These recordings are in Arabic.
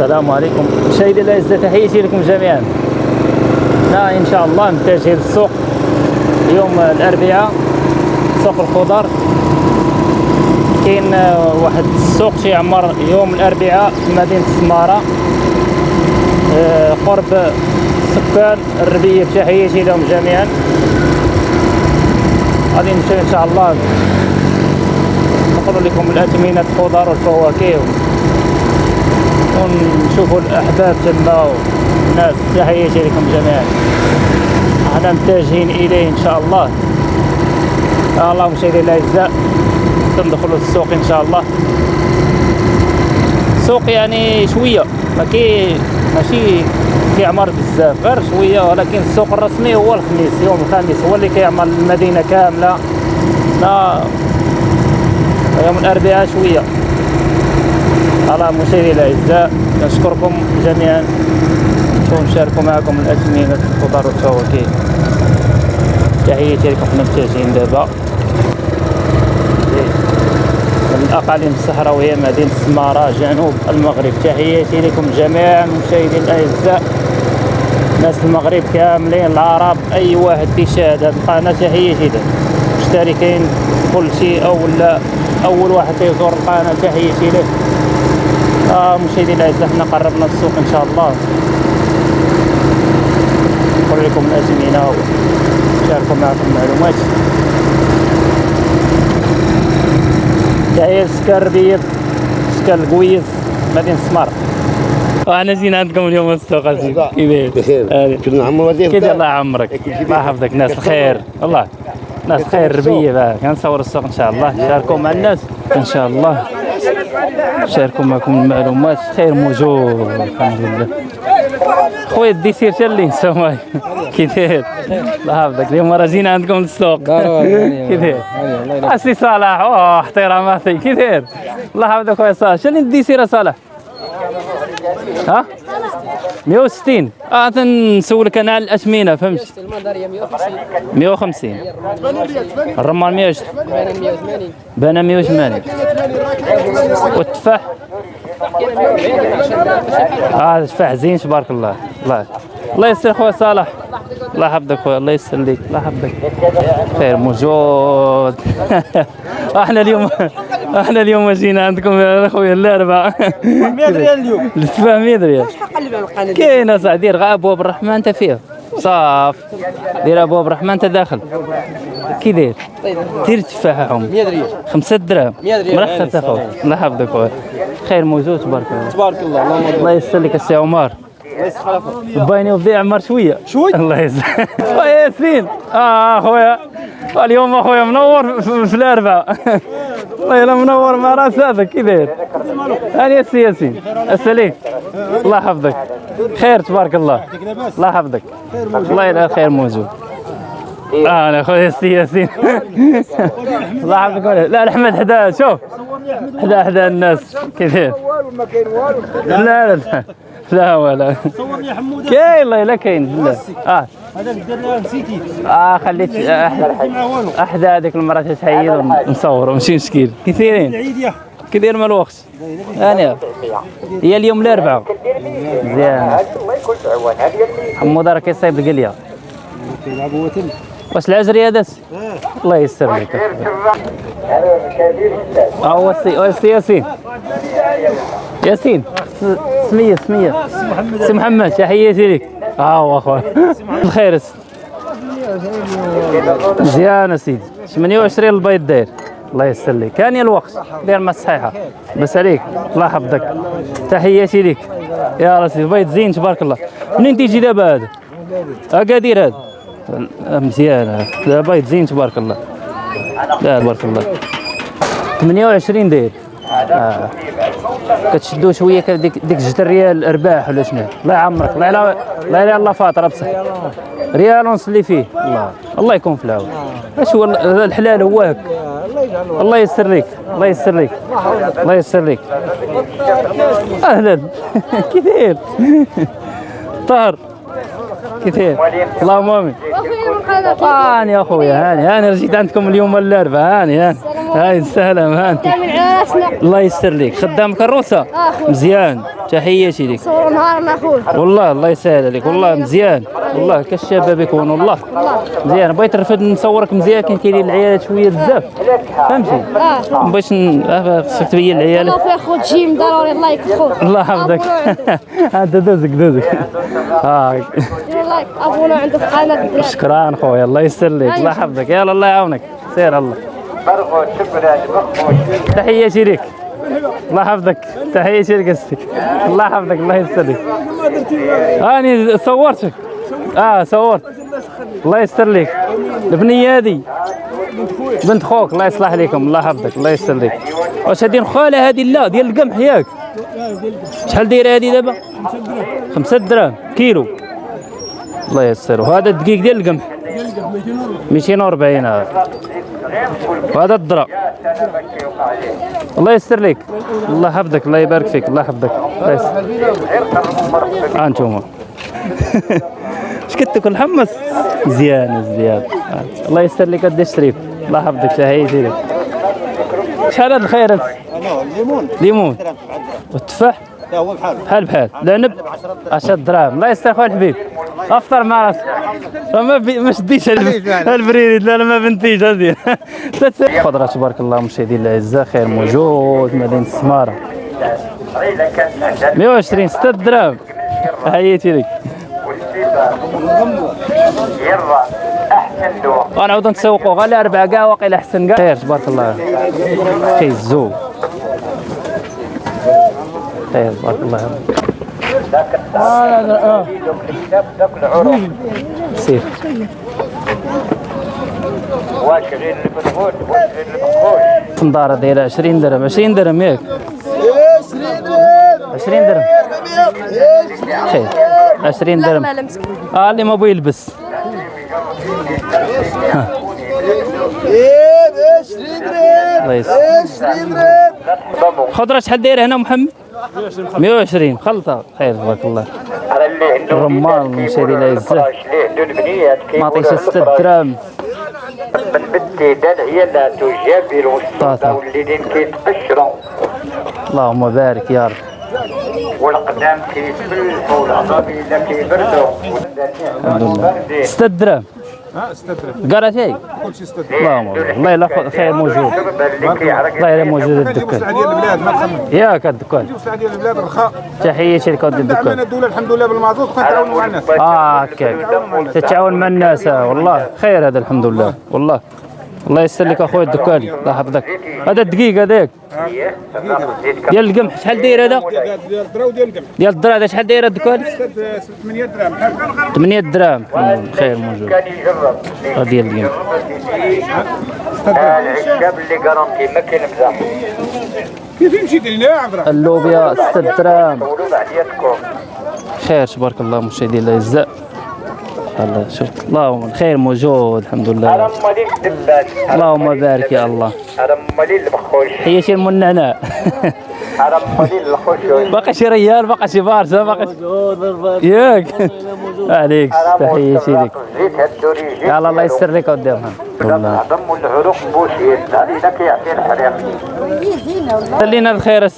السلام عليكم. مشاهدي الأعزاء تحياتي لكم جميعا. لا إن شاء الله متجه للسوق يوم الأربعاء سوق الخضر. كاين آه، واحد السوق تيعمر يوم الأربعاء في مدينة السماره آه، قرب سكان الربيه تحياتي لهم جميعا. غادي نمشي إن شاء الله. نقول لكم الأثمنة الخضر والفواكه. ونشوفوا الأحباب تما والناس تحياتي لكم جميعا. أحنا متجهين إليه إن شاء الله. الله مشاهدي الأعزاء. تندخلوا السوق إن شاء الله. سوق يعني شوية ما كي ماشي كيعمر بزاف. غير شوية ولكن السوق الرسمي هو الخميس يوم الخميس. هو اللي كيعمر المدينة كاملة. لا يوم الأربعاء شوية. على مشاهدي الاعزاء نشكركم جميعا. ونشاركوا معكم الاثمنه الخضر والفواكه تحياتي لكم حنا متجهين دابا. من الاقاليم الصحراوية مدينة السماره جنوب المغرب. تحياتي لكم جميعا مشاهدين الأعزاء. ناس المغرب كاملين العرب أي واحد تيشاهد هذه القناة تحياتي له مشتركين كل شيء أو لا. أول واحد تيزور القناة تحياتي له آه مشاهدي الاعزاء حنا قربنا السوق إن شاء الله. نقول لكم الازمنه ونشاركوا معكم المعلومات تحية سكان ربيض سكان القويز مدينة السمار وأنا جينا عندكم اليوم السوق عزيز كيف بخير. كنا عمو كيف مدينة الله يعمرك الله يحفظك. ناس الخير والله ناس خير بقى. كنصور السوق إن شاء الله. شاركوا مع الناس إن شاء الله. شاركوا معكم المعلومات خير موجود. الحمد لله خويا الديسير تا اللي نسوى كي داير؟ الله يحفظك. اليوم راه جينا عندكم للسوق. كي داير؟ اسي صالح. أوه احتراماتي كي داير؟ الله يحفظك خويا صالح. شنو الديسير صالح؟ ها؟ 160 آه تنسولك أنا على الأثمنة فهمت؟ المنظريه 150 150 الرمان 120 بان 180 بنا 180 والتفاح؟ آه التفاح زين تبارك الله. الله الله يسر خويا صالح. الله يحفظك خويا الله يسر ليك الله يحفظك خير موجود. إحنا اليوم إحنا اليوم جينا عندكم يا خويا الاربعاء 100 ريال اليوم. التفاح 100 ريال. كاين اصاحبي دير غا ابواب الرحمن انت فيه. صاف. دير ابواب الرحمن انت داخل. كي داير دير تفاحهم. 100 ريال. خمسة دراهم 100 ريال. مرحبا اخويا الله يحفظك خير موجود تبارك الله. تبارك الله. الله يسر لك السي عمر. بايني وبدي عمر شوية. شوي؟ الله يسر خويا ياسين. آه أخويا. اليوم أخويا منور في الاربعاء والله الا منور مع رأس هذا كي داير؟ أنا ياسين ياسين. السليم الله يحفظك. خير تبارك الله. الله يحفظك. الله يلا خير موجود. آه أنا خويا ياسين ياسين. الله يحفظك. لا احمد حدا شوف. حدا حدا الناس كيف لا لا لا. لا ولا. صورني يا حمود كاين والله لا كاين. لا. آه. هذاك درنا نسيتي. آه خليت والو. احدى هذيك المرات تحيد ونصور ماشي مشكل كثيرين. كثير من الوقت. أنا. هي اليوم الاربعاء مزيان. حمود راه كيصايب القلية. واش العجري هذا؟ الله يسر لك آه هو السي هو السي ياسين. ياسين. س- سمية سمية. سي محمد تحياتي لك. آه هو اخويا السي. مزيان سيدي 28 البيض داير. الله كان يا الوقت. دير ما الصحيحة. بس عليك. الله يحفظك. تحياتي لك. يا راسي البيض زين تبارك الله. منين تيجي دابا هذا؟ أكادير هذا. مزيان. هذا. لا بيض زين تبارك الله. لا تبارك الله. 28 داير. آه. كتشدو شوية ديك ديك جوج ريال أرباح ولا شنو؟ الله يعمرك. الله يلا الله يلا الله فاطره بصح ريال ونصلي فيه. الله. الله يكون في العون. اش هو ال- الحلال هو هك الله يسر لك الله يسر لك الله يسر لك أهلا. كي داير طاهر. كي داير اللهم آمين. هاني يا اخويا هاني. هاني رجيت عندكم اليوم الاربعاء هاني هاني. هاي السلام ها أنت. الله يستر لك. خدام كروسة؟ آخوي. مزيان. تحياتي لك. صور نهارنا والله الله يسهل عليك والله مزيان. والله كالشباب يكون والله. مزيان. بغيت نرفد نصورك مزيان. كاين كاينين العيالات شوية بزاف. فهمتي؟ ما بغيتش آه، خصك تبين العيالات الله في اخو جيم ضروري الله يكفو. الله يحفظك. هذا دوزك دوزك. آه. لايك ابونا عنده في قناه الدراري شكرا خويا. الله يسر لك. الله يحفظك. يلا الله يعاونك. سير الله. تحياتي لك الله يحفظك. تحياتي لك استي الله يحفظك الله يسر لك أني صورتك. آه صورت. الله يستر لك البنيه هذه بنت خوك الله يصلح لكم الله يحفظك الله يسر لك واش هذه خاله هذه لا ديال القمح ياك. شحال دايرة هذه دابا؟ خمسة دراهم كيلو. الله يسر. وهذا الدقيق ديال القمح. 240 هذا وهذا الذرة الله يسر لك الله يحفظك الله يبارك فيك الله يحفظك. الله يسر ها انتوما اش كتاكل حمص مزيان مزيان آه. الله يسر لك قد الشريف الله يحفظك لك شحال هذا الخير؟ هذا؟ الليمون. ليمون. والتفاح لا هو بحال بحال. بحال العنب 10 دراهم. الله يستر خويا الحبيب. أفطر مع راسك. ما بي... ما شديتش الب- البريد لا لا ما بنتيش هذه خضره تبارك الله مشاهدينا الاعزاء خير موجود مدينة السمارة. 120 6 دراهم. حياتي لك. غنعاود نتسوقوا غير أربع كاع واقيلا أحسن كاع. خير تبارك الله كيزو خير تبارك الله سير واش غير البنغوت واش غير المخوش فندارة دايرة 20 درهم. 20 درهم ياك. 20 درهم. خير. 20 درهم. آه اللي ما بغى يلبس. ها. الله يسر خضرة شحال دايرة هنا محمد؟ 120 خلطة. خير تبارك الله. الرمان المشاري لا يزال. ما عطيش 6 دراهم من بدي لا تجابر. والسلطة والليلين كيتقشروا اللهم بارك يا رب. والقدام كيتفلحوا والعصابية كيبردوا 6 دراهم ها استدرك. قرات هيك كل شيء استدرك اللهم بارك. الله يلا خير موجود. الله يلا موجود الدكان. البلاد ما تخمم. ياك الدكان. ديال البلاد رخاء. الدولة الحمد لله بالمازوت كنتعاونوا مع الناس. آه هكاك تتعاون مع الناس. والله خير هذا الحمد لله. والله. الله يسر لك أخويا الدكان. الله يحفظك. هذا الدقيق هذاك. ديال القمح شحال داير هذا؟ ديال الدرا وديال القمح ديال الدرا هذا شحال داير الدكان؟ 8 درهم. بحال 8 دراهم خير موجود. هذا ديال القمح. العشاب اللي ما كاين كيف يمشي عبد الرحمن اللوبيا 6 دراهم خير تبارك الله مشاهدينا الاعزاء الله شوف اللهم الخير موجود الحمد على لله اللهم بارك يا الله. النعناع على مالين الخشوش باقي شي ريال باقي شي بارسا باقي ياك. عليك تحياتي لك يلا الله يسر لك قدامها. والله. العظم والعروق بوشين علينا كيعطي الحريق خلينا الخير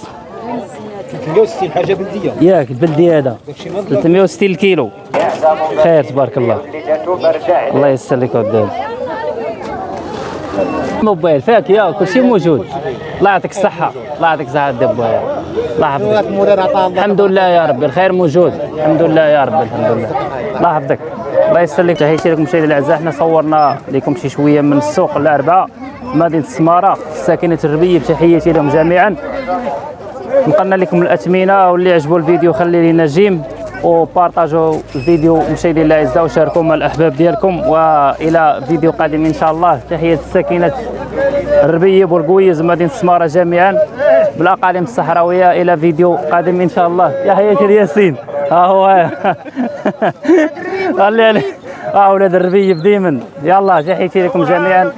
360 حاجة بلدية. ياك البلدي هذا. 360 الكيلو خير تبارك الله. الله يسر لك قدام موبايل كل شيء موجود. الله يعطيك الصحة. الله يعطيك الصحة الدبوية الله يحفظك. الحمد لله يا ربي الخير موجود. الحمد لله يا ربي الحمد لله. الله يحفظك. الله يسر لك تحياتي لكم مشاهدينا الاعزاء إحنا صورنا لكم شي شوية من السوق الاربعاء مدينة السماره ساكنه الربيه بتحياتي لهم جميعا. نقلنا لكم الاثمنه واللي عجبوا الفيديو خلي لنا جيم وبارطاجوا الفيديو مشاهدينا الاعزاء وشاركوا مع الاحباب ديالكم وإلى فيديو قادم إن شاء الله. تحية الساكنة الربيه بورقويز مدينة السماره جميعا. بالأقاليم الصحراوية إلى فيديو قادم إن شاء الله. يا حياتي الياسين ها هو. خلي عليه آه ولاد الربيه بديما. يلا تحياتي لكم جميعا.